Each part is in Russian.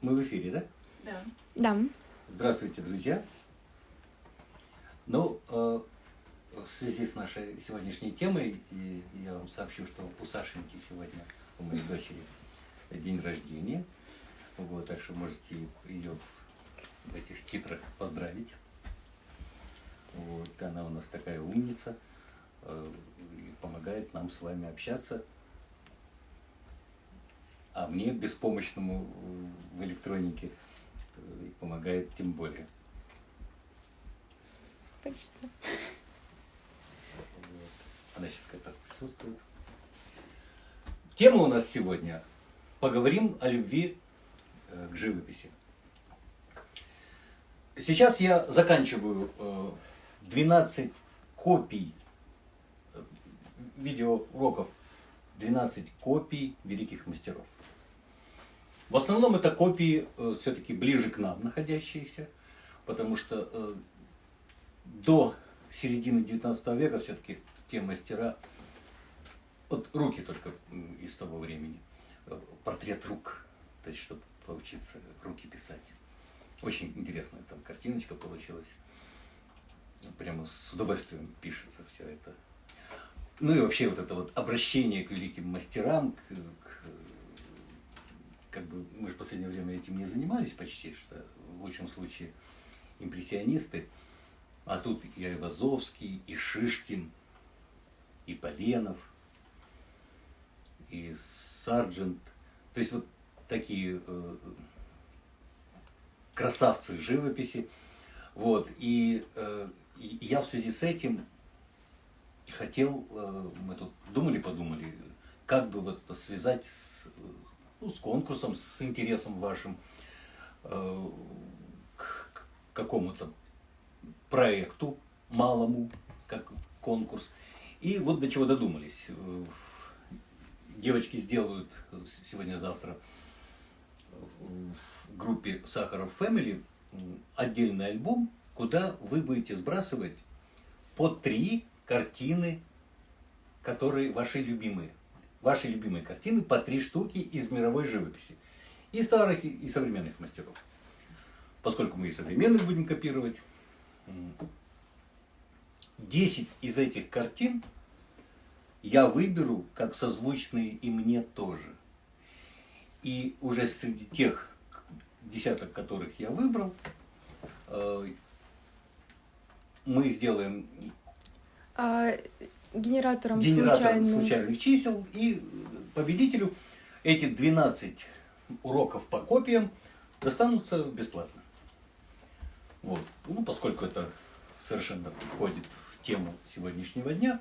Мы в эфире, да? Да. Да. Здравствуйте, друзья. Ну, э, в связи с нашей сегодняшней темой, и я вам сообщу, что у Сашеньки сегодня, у моей дочери, день рождения. Вот, так что можете ее в этих титрах поздравить. Вот, она у нас такая умница э, и помогает нам с вами общаться. А мне, беспомощному в электронике, э, помогает тем более. Спасибо. Она сейчас как раз присутствует. Тема у нас сегодня. Поговорим о любви э, к живописи. Сейчас я заканчиваю э, 12 копий э, видеоуроков, 12 копий великих мастеров. В основном это копии э, все-таки ближе к нам находящиеся, потому что э, до середины 19 века все-таки те мастера, вот руки только из того времени, э, портрет рук, то есть чтобы поучиться руки писать. Очень интересная там картиночка получилась. Прямо с удовольствием пишется все это. Ну и вообще вот это вот обращение к великим мастерам, к, к- как бы мы же в последнее время этим не занимались почти, что в лучшем случае импрессионисты, а тут и Айвазовский, и Шишкин, и Поленов, и Сарджент. То есть вот такие э, красавцы живописи. Вот. И, э, и я в связи с этим хотел, э, мы тут думали-подумали, как бы вот это связать с, ну, с конкурсом, с интересом вашим э, к, какому-то проекту малому, как конкурс. И вот до чего додумались. Э, Девочки сделают сегодня-завтра в группе Сахаров Family отдельный альбом, куда вы будете сбрасывать по три картины, которые ваши любимые. Ваши любимые картины по три штуки из мировой живописи. И старых, и- современных мастеров. Поскольку мы и современных будем копировать, м, 10 из этих картин я выберу как созвучные и мне тоже. И уже среди тех десяток, которых я выбрал, э, мы сделаем А генератором генератор случайно. случайных чисел, и победителю эти 12 уроков по копиям достанутся бесплатно. Вот. Ну, поскольку это совершенно входит в тему сегодняшнего дня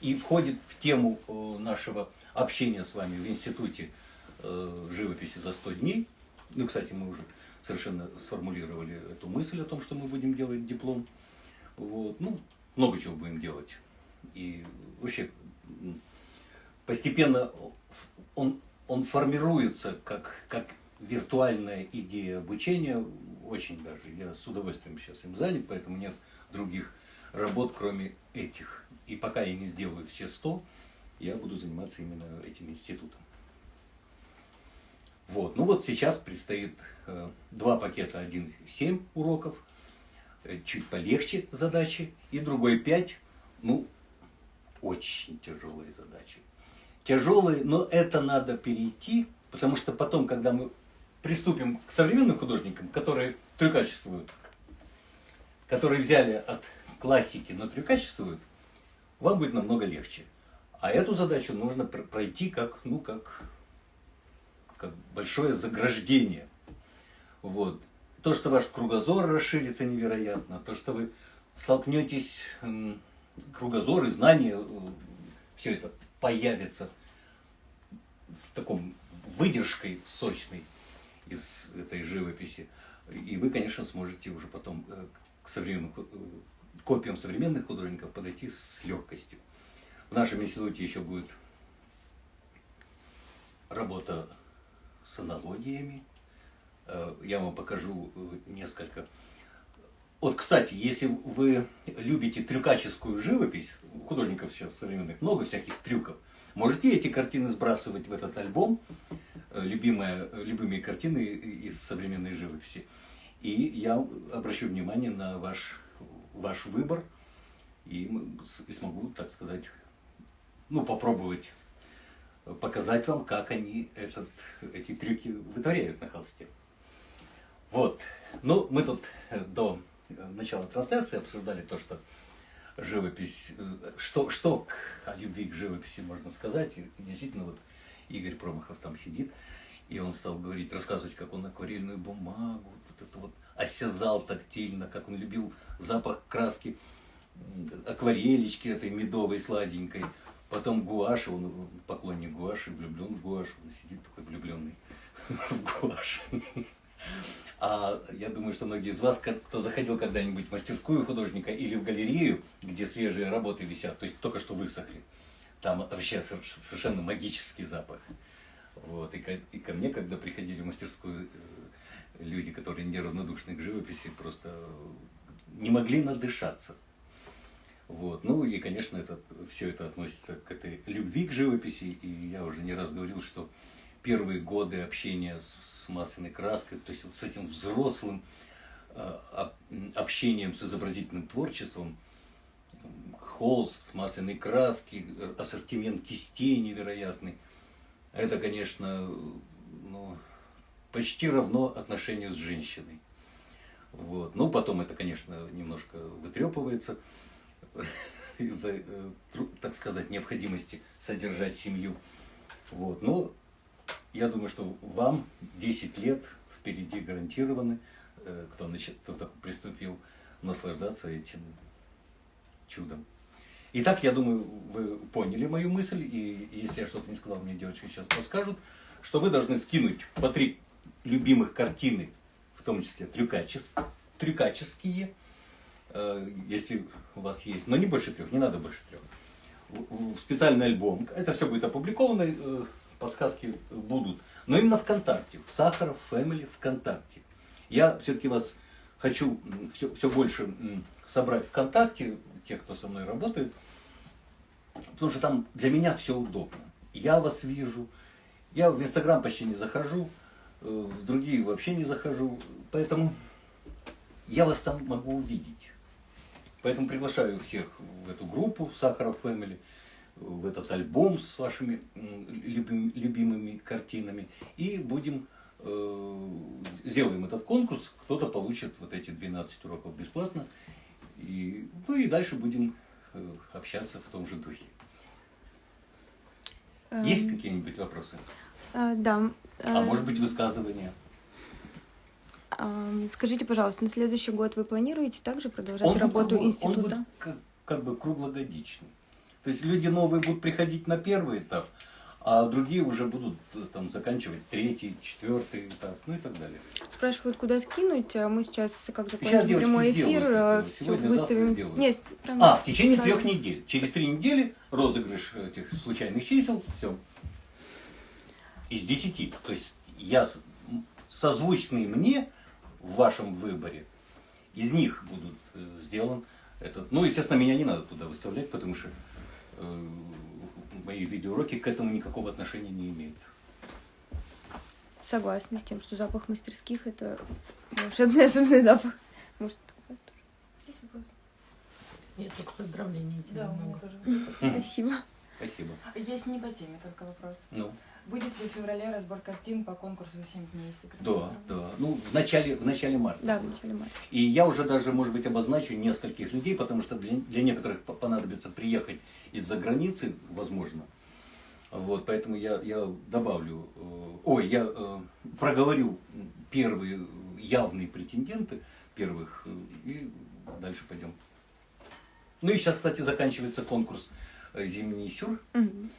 и входит в тему э, нашего общения с вами в Институте э, живописи за 100 дней. Ну, кстати, мы уже совершенно сформулировали эту мысль о том, что мы будем делать диплом. Вот. Ну, много чего будем делать. И вообще постепенно он, он формируется как, как виртуальная идея обучения. Очень даже. Я с удовольствием сейчас им занят, поэтому нет других работ, кроме этих. И пока я не сделаю все 100, я буду заниматься именно этим институтом. Вот. Ну вот сейчас предстоит э, два пакета, один 7 уроков, чуть полегче задачи, и другой 5, ну, очень тяжелые задачи. Тяжелые, но это надо перейти, потому что потом, когда мы приступим к современным художникам, которые трюкачествуют, которые взяли от классики, но трюкачествуют, вам будет намного легче. А эту задачу нужно пр- пройти как, ну, как, как большое заграждение. Вот. То, что ваш кругозор расширится невероятно, то, что вы столкнетесь, кругозор и знания, все это появится в таком выдержкой сочной из этой живописи. И вы, конечно, сможете уже потом э, к современным э, копиям современных художников подойти с легкостью. В нашем институте еще будет работа с аналогиями. Э, Я вам покажу э, несколько. Вот, кстати, если вы любите трюкаческую живопись, художников сейчас современных много всяких трюков, можете эти картины сбрасывать в этот альбом. э, любимая, любимые картины из современной живописи. И я обращу внимание на ваш, ваш выбор и, и смогу, так сказать, ну, попробовать показать вам, как они этот, эти трюки вытворяют на холсте. Вот. Ну, мы тут э, до э, начала трансляции обсуждали то, что живопись, э, что, что к, о любви к живописи можно сказать. И действительно, вот Игорь Промахов там сидит, и он стал говорить, рассказывать, как он акварельную бумагу, вот это вот осязал тактильно, как он любил запах краски акварелечки этой медовой, сладенькой. Потом гуашь, он поклонник гуаши, влюблен в гуашь, он сидит такой влюбленный в гуашь. А я думаю, что многие из вас, кто заходил когда-нибудь в мастерскую художника или в галерею, где свежие работы висят, то есть только что высохли, там вообще совершенно магический запах. Вот. И, ко, и ко мне, когда приходили в мастерскую э, люди, которые неравнодушны к живописи, просто не могли надышаться. Вот. Ну и, конечно, это, все это относится к этой любви к живописи. И я уже не раз говорил, что первые годы общения с, с масляной краской, то есть вот с этим взрослым э, общением с изобразительным творчеством, холст, масляные краски, ассортимент кистей невероятный, это, конечно, ну, почти равно отношению с женщиной. Вот. Ну, потом это, конечно, немножко вытрепывается из-за, э, так сказать, необходимости содержать семью. Вот. Но я думаю, что вам 10 лет впереди гарантированы, э, кто, начи- кто так приступил, наслаждаться этим чудом. Итак, я думаю, вы поняли мою мысль, и если я что-то не сказал, мне девочки сейчас подскажут, что вы должны скинуть по три любимых картины, в том числе трюкачес- трюкаческие, э, если у вас есть, но не больше трех, не надо больше трех, в в специальный альбом. Это все будет опубликовано, э, подсказки будут. Но именно ВКонтакте, в Сахаров Family ВКонтакте. Я все-таки вас хочу все, все больше собрать ВКонтакте, тех, кто со мной работает, потому что там для меня все удобно. Я вас вижу, я в Инстаграм почти не захожу, э, в другие вообще не захожу, поэтому я вас там могу увидеть. Поэтому приглашаю всех в эту группу Сахаров Family, в этот альбом с вашими любим- любимыми картинами. И будем, э, сделаем этот конкурс, кто-то получит вот эти 12 уроков бесплатно. И, ну и дальше будем э, общаться в том же духе. Есть Эм, какие-нибудь вопросы? э, Да. А э, может быть высказывания? эм, Скажите, пожалуйста, на следующий год вы планируете также продолжать будет работу Он института? будет как, как бы круглогодичный. То есть люди новые будут приходить на первый этап, а другие уже будут э, там заканчивать третий, четвертый этап, ну и так далее. Спрашивают, куда скинуть, а мы сейчас, как закончим прямой эфир, это. все Сегодня, выставим. Нет, прям А, в течение сразу. трех недель. Через три недели розыгрыш этих случайных чисел, все. Из десяти. То есть я созвучный мне в вашем выборе, из них будут э, сделан этот. Ну, естественно, меня не надо туда выставлять, потому что мои видеоуроки к этому никакого отношения не имеют. Согласна с тем, что запах мастерских это волшебный особенный запах. Может, такое тоже? Есть вопрос? Нет, только поздравлений тебе Да, у меня много. тоже. Спасибо. Спасибо. Есть не по теме только вопрос. Ну, Будет ли в феврале разбор картин по конкурсу «7 дней секрета»? да, да. Ну, в начале, в начале марта. Да, в начале марта. И я уже даже, может быть, обозначу нескольких людей, потому что для, для некоторых по- понадобится приехать из-за границы, возможно. Вот, поэтому я, я добавлю, э, ой, я э, проговорю первые явные претенденты первых, э, и дальше пойдем. Ну и сейчас, кстати, заканчивается конкурс э, «Зимний сюр», Мгм.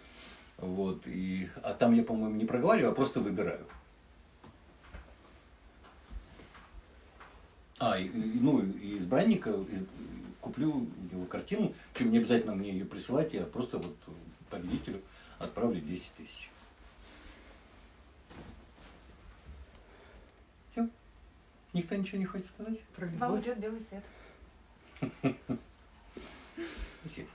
Вот, и, а там я, по-моему, не проговариваю, а просто выбираю. А, и, ну, и избранника и- куплю его картину, причем не обязательно мне ее присылать, я просто вот победителю отправлю 10 тысяч. Все? Никто ничего не хочет сказать? Про Вам любовь. идет белый цвет. Спасибо.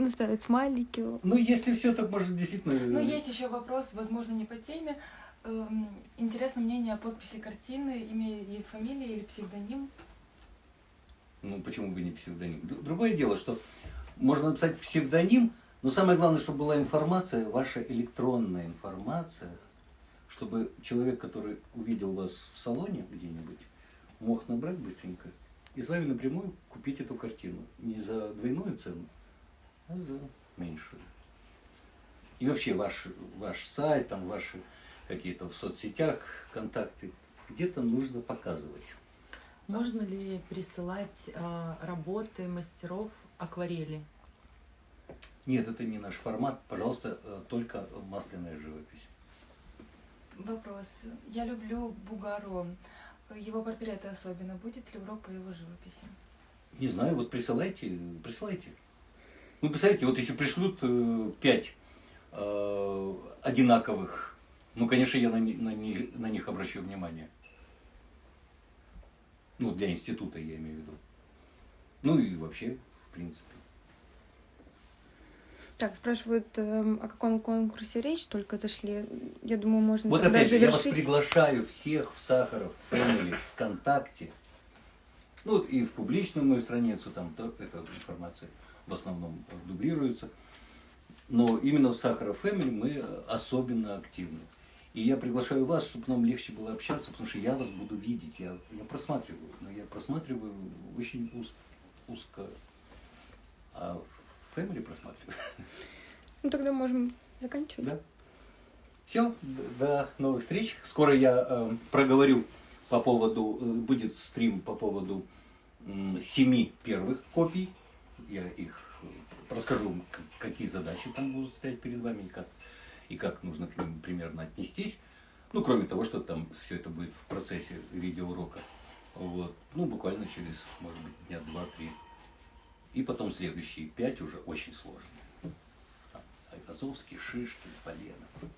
Ну, ставят смайлики. Ну, если все, так может действительно... Но Ну, есть еще вопрос, возможно, не по теме. Эм, Интересно мнение о подписи картины, имя и фамилия или псевдоним. Ну, почему бы не псевдоним? Другое дело, что можно написать псевдоним, но самое главное, чтобы была информация, ваша электронная информация, чтобы человек, который увидел вас в салоне где-нибудь, мог набрать быстренько и с вами напрямую купить эту картину. Не за двойную цену, а за меньшую. И вообще ваш, ваш сайт, там ваши какие-то в соцсетях контакты, где-то нужно показывать. Можно ли присылать а, работы мастеров акварели? Нет, это не наш формат. Пожалуйста, э, только масляная живопись. Вопрос. Я люблю Бугаро. Его портреты особенно. Будет ли урок по его живописи? Не знаю, вот присылайте, присылайте. Ну, представляете, вот если пришлют э, пять э, одинаковых, ну, конечно, я на, на, на них обращу внимание. Ну, для института я имею в виду. Ну и вообще, в принципе. Так, спрашивают, эм, о каком конкурсе речь, только зашли. Я думаю, можно Вот опять же, я вас завершить. приглашаю всех в Сахаров Family, ВКонтакте. Ну вот и в публичную мою страницу, там то, эта информация в основном э, дублируется. Но именно в Сахаров Family мы э, особенно активны. И я приглашаю вас, чтобы нам легче было общаться, потому что я вас буду видеть. Я, я просматриваю, но я просматриваю очень уз- узко. А Family просматриваю. Ну, тогда можем заканчивать. Да. Все, до новых встреч. Скоро я э, проговорю по поводу, э, будет стрим по поводу м, семи первых копий. Я их э, расскажу, какие задачи там будут стоять перед вами и как, и как нужно к ним примерно отнестись. Ну, кроме того, что там все это будет в процессе видеоурока. Вот. Ну, буквально через, может быть, дня два-три. И потом следующие пять уже очень сложные. Там, Айвазовский, Шишкин, Полена.